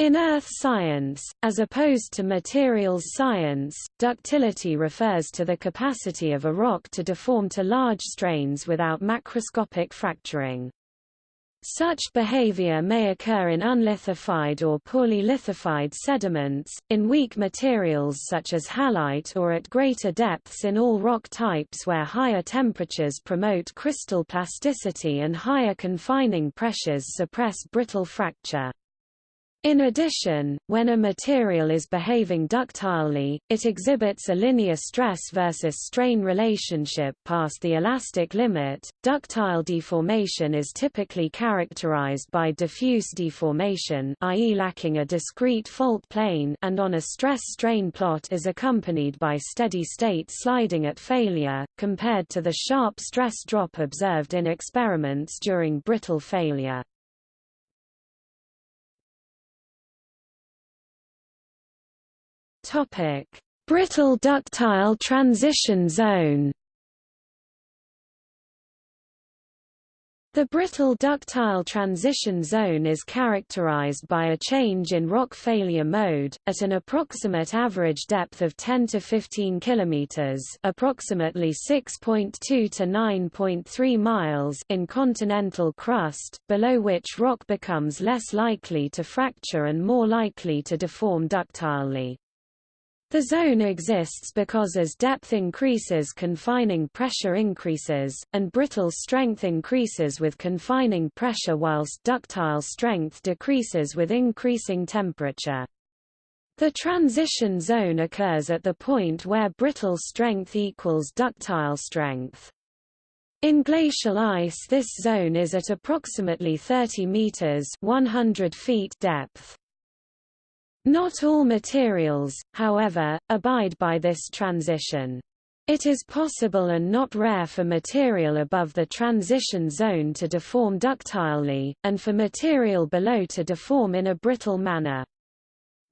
In earth science, as opposed to materials science, ductility refers to the capacity of a rock to deform to large strains without macroscopic fracturing. Such behavior may occur in unlithified or poorly lithified sediments, in weak materials such as halite or at greater depths in all rock types where higher temperatures promote crystal plasticity and higher confining pressures suppress brittle fracture. In addition, when a material is behaving ductilely, it exhibits a linear stress versus strain relationship past the elastic limit. Ductile deformation is typically characterized by diffuse deformation, i.e., lacking a discrete fault plane, and on a stress-strain plot is accompanied by steady-state sliding at failure, compared to the sharp stress drop observed in experiments during brittle failure. Topic: Brittle ductile transition zone. The brittle ductile transition zone is characterized by a change in rock failure mode, at an approximate average depth of 10 to 15 km approximately 6.2 to 9.3 miles in continental crust, below which rock becomes less likely to fracture and more likely to deform ductilely. The zone exists because as depth increases confining pressure increases, and brittle strength increases with confining pressure whilst ductile strength decreases with increasing temperature. The transition zone occurs at the point where brittle strength equals ductile strength. In glacial ice this zone is at approximately 30 meters 100 feet depth. Not all materials, however, abide by this transition. It is possible and not rare for material above the transition zone to deform ductilely, and for material below to deform in a brittle manner.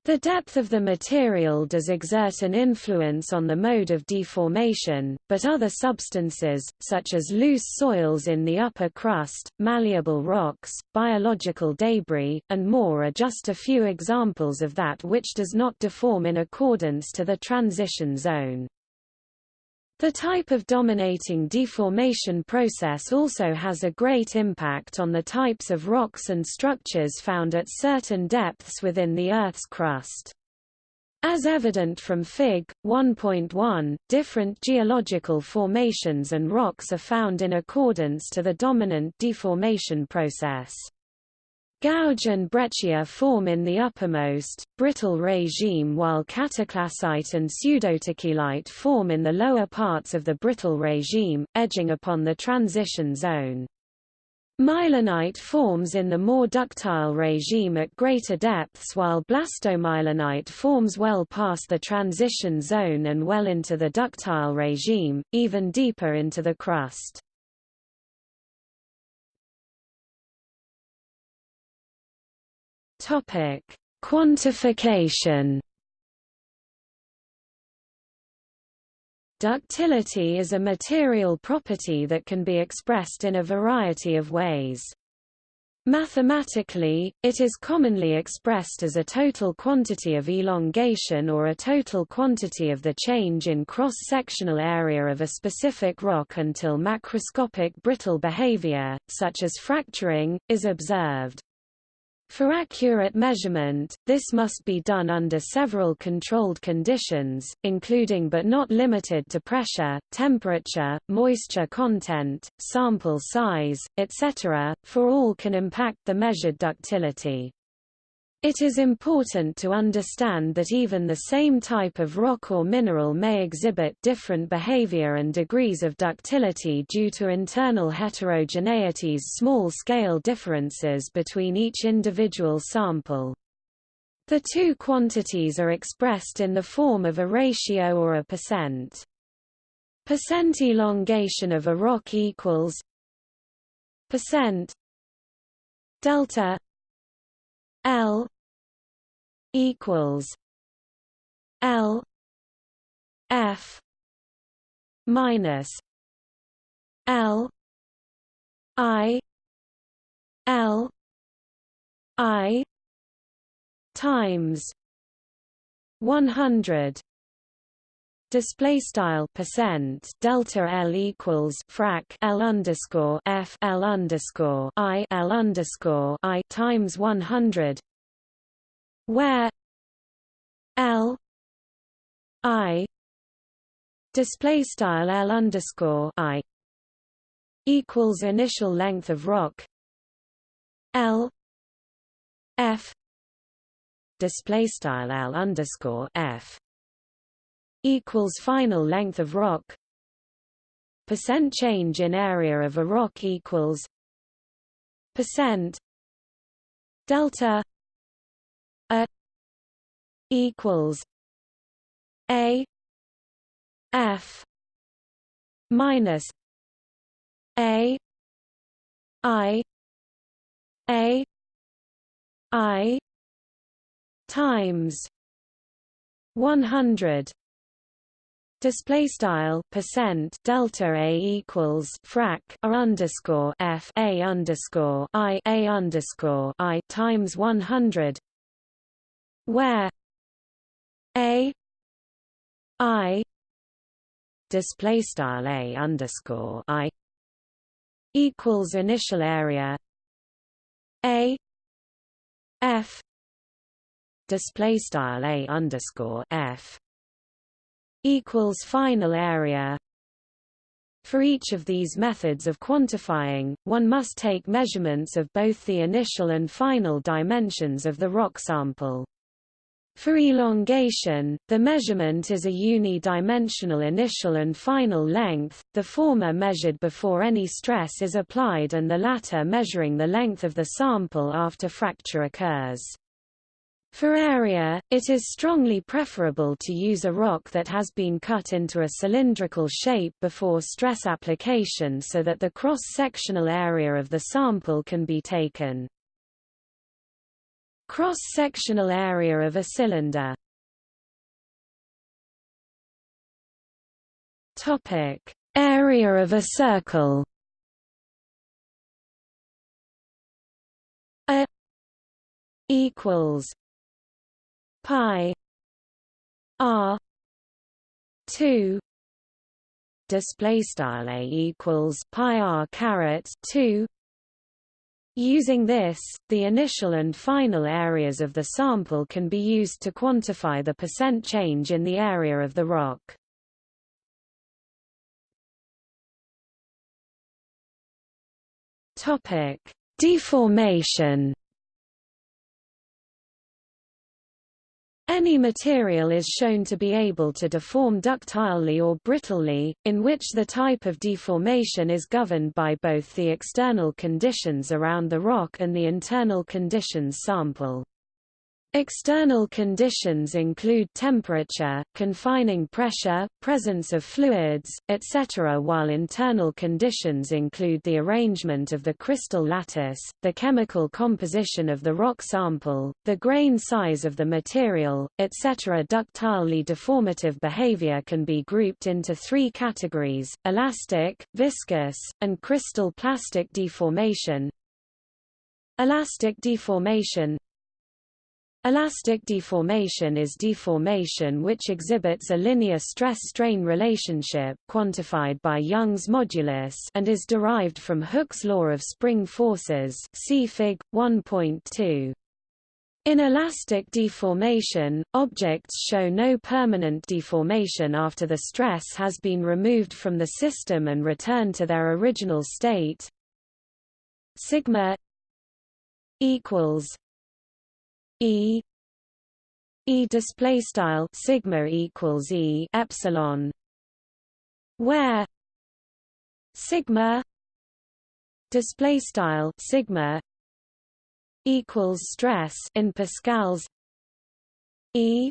The depth of the material does exert an influence on the mode of deformation, but other substances, such as loose soils in the upper crust, malleable rocks, biological debris, and more are just a few examples of that which does not deform in accordance to the transition zone. The type of dominating deformation process also has a great impact on the types of rocks and structures found at certain depths within the Earth's crust. As evident from Fig. 1.1, different geological formations and rocks are found in accordance to the dominant deformation process. Gouge and breccia form in the uppermost, brittle regime while cataclasite and pseudotachylite form in the lower parts of the brittle regime, edging upon the transition zone. Mylonite forms in the more ductile regime at greater depths while blastomylonite forms well past the transition zone and well into the ductile regime, even deeper into the crust. Topic: Quantification. Ductility is a material property that can be expressed in a variety of ways. Mathematically, it is commonly expressed as a total quantity of elongation or a total quantity of the change in cross-sectional area of a specific rock until macroscopic brittle behavior, such as fracturing, is observed. For accurate measurement, this must be done under several controlled conditions, including but not limited to pressure, temperature, moisture content, sample size, etc., for all can impact the measured ductility. It is important to understand that even the same type of rock or mineral may exhibit different behavior and degrees of ductility due to internal heterogeneities small-scale differences between each individual sample. The two quantities are expressed in the form of a ratio or a percent. Percent elongation of a rock equals percent delta L equals L F minus L I L I times 100 display style percent delta L equals frac L underscore F L underscore I L underscore I times 100 where L I display style L underscore I equals initial length of rock L F display style L underscore F equals final length of rock percent change in area of a rock equals percent delta equals a f minus a i a i times 100 Display style percent delta a equals frac a underscore f a underscore i a underscore i times one hundred, where a i display style a underscore i equals initial area a f display style a underscore f equals final area. For each of these methods of quantifying, one must take measurements of both the initial and final dimensions of the rock sample. For elongation, the measurement is a unidimensional initial and final length, the former measured before any stress is applied and the latter measuring the length of the sample after fracture occurs. For area, it is strongly preferable to use a rock that has been cut into a cylindrical shape before stress application so that the cross-sectional area of the sample can be taken. Cross-sectional area of a cylinder. Topic: Area of a circle. A equals pi r 2 display style a equals pi r caret 2 Using this, the initial and final areas of the sample can be used to quantify the percent change in the area of the rock. Topic: Deformation Any material is shown to be able to deform ductilely or brittlely, in which the type of deformation is governed by both the external conditions around the rock and the internal conditions sample. External conditions include temperature, confining pressure, presence of fluids, etc. while internal conditions include the arrangement of the crystal lattice, the chemical composition of the rock sample, the grain size of the material, etc. Ductilely deformative behavior can be grouped into three categories, elastic, viscous, and crystal plastic deformation. Elastic deformation Elastic deformation is deformation which exhibits a linear stress-strain relationship quantified by Young's modulus and is derived from Hooke's law of spring forces see Fig. 1.2. In elastic deformation, objects show no permanent deformation after the stress has been removed from the system and returned to their original state. Sigma equals E E display style sigma equals E epsilon where sigma display style sigma equals stress in pascals E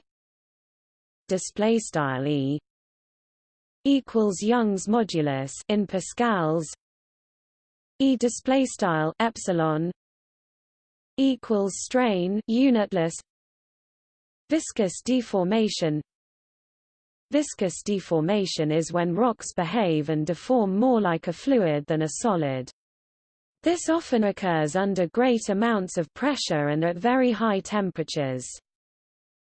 display style E equals Young's modulus in pascals E display style epsilon equals strain unitless viscous deformation Viscous deformation is when rocks behave and deform more like a fluid than a solid. This often occurs under great amounts of pressure and at very high temperatures.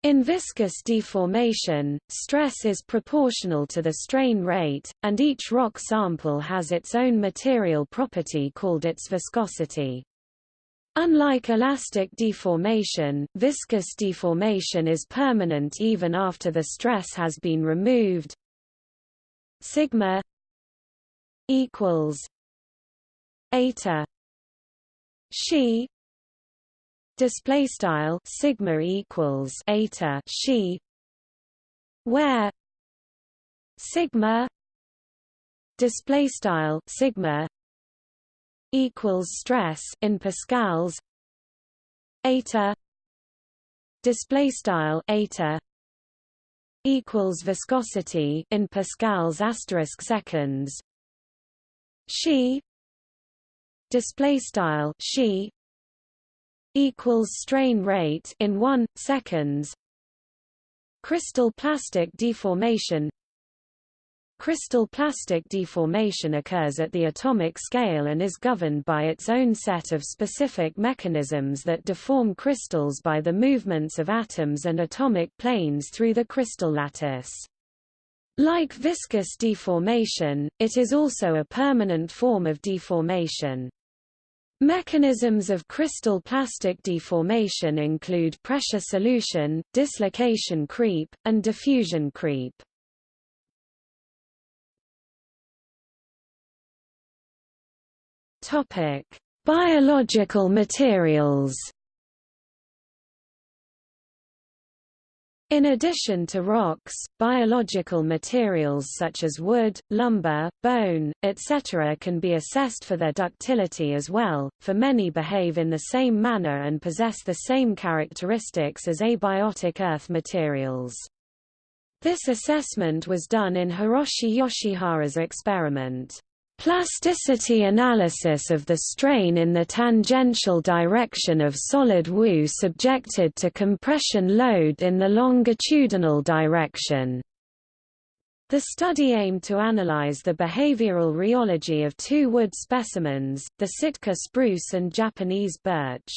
In viscous deformation, stress is proportional to the strain rate, and each rock sample has its own material property called its viscosity. Unlike elastic deformation, viscous deformation is permanent even after the stress has been removed. Sigma equals eta she display style sigma equals eta she where sigma display style sigma equals stress in pascals eta display style eta equals viscosity in pascals asterisk seconds. She display style she equals strain rate in 1 seconds. Crystal plastic deformation Crystal plastic deformation occurs at the atomic scale and is governed by its own set of specific mechanisms that deform crystals by the movements of atoms and atomic planes through the crystal lattice. Like viscous deformation, it is also a permanent form of deformation. Mechanisms of crystal plastic deformation include pressure solution, dislocation creep, and diffusion creep. Topic: Biological materials. In addition to rocks, biological materials such as wood, lumber, bone, etc. can be assessed for their ductility as well, for many behave in the same manner and possess the same characteristics as abiotic earth materials. This assessment was done in Hiroshi Yoshihara's experiment. Plasticity analysis of the strain in the tangential direction of solid Wu subjected to compression load in the longitudinal direction. The study aimed to analyze the behavioral rheology of two wood specimens, the Sitka spruce and Japanese birch.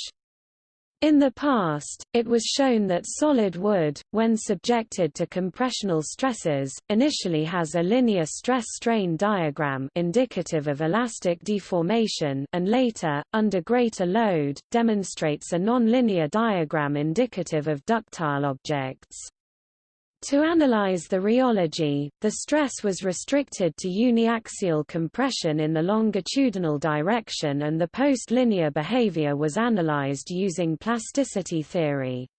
In the past, it was shown that solid wood, when subjected to compressional stresses, initially has a linear stress-strain diagram indicative of elastic deformation and later, under greater load, demonstrates a nonlinear diagram indicative of ductile objects. To analyze the rheology, the stress was restricted to uniaxial compression in the longitudinal direction and the post-linear behavior was analyzed using plasticity theory.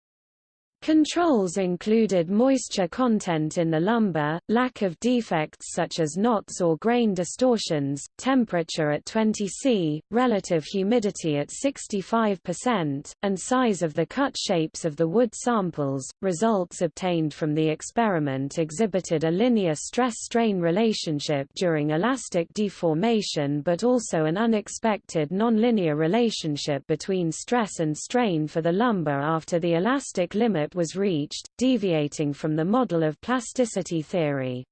Controls included moisture content in the lumber, lack of defects such as knots or grain distortions, temperature at 20 C, relative humidity at 65%, and size of the cut shapes of the wood samples. Results obtained from the experiment exhibited a linear stress-strain relationship during elastic deformation but also an unexpected nonlinear relationship between stress and strain for the lumber after the elastic limit was reached, deviating from the model of plasticity theory.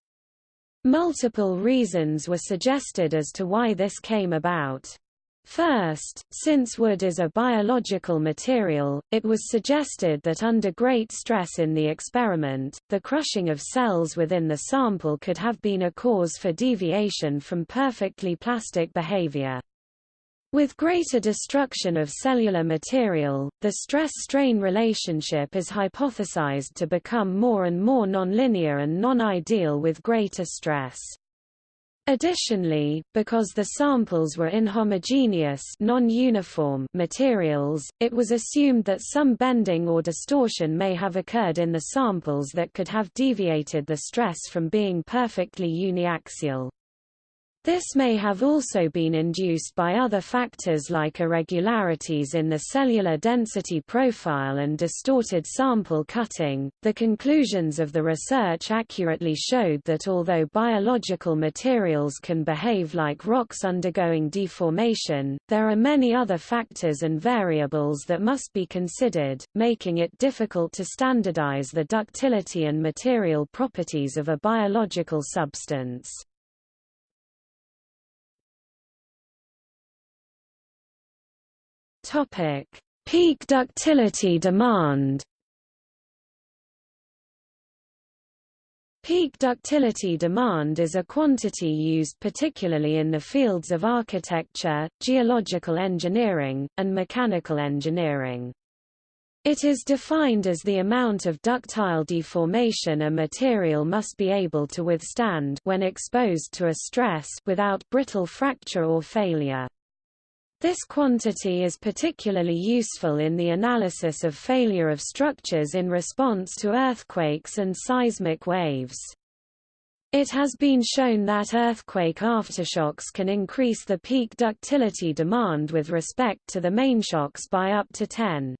Multiple reasons were suggested as to why this came about. First, since wood is a biological material, it was suggested that under great stress in the experiment, the crushing of cells within the sample could have been a cause for deviation from perfectly plastic behavior. With greater destruction of cellular material, the stress-strain relationship is hypothesized to become more and more nonlinear and non-ideal with greater stress. Additionally, because the samples were inhomogeneous non-uniform materials, it was assumed that some bending or distortion may have occurred in the samples that could have deviated the stress from being perfectly uniaxial. This may have also been induced by other factors like irregularities in the cellular density profile and distorted sample cutting. The conclusions of the research accurately showed that although biological materials can behave like rocks undergoing deformation, there are many other factors and variables that must be considered, making it difficult to standardize the ductility and material properties of a biological substance. Topic: Peak ductility demand. Peak ductility demand is a quantity used particularly in the fields of architecture, geological engineering, and mechanical engineering. It is defined as the amount of ductile deformation a material must be able to withstand when exposed to a stress without brittle fracture or failure. This quantity is particularly useful in the analysis of failure of structures in response to earthquakes and seismic waves. It has been shown that earthquake aftershocks can increase the peak ductility demand with respect to the mainshocks by up to 10.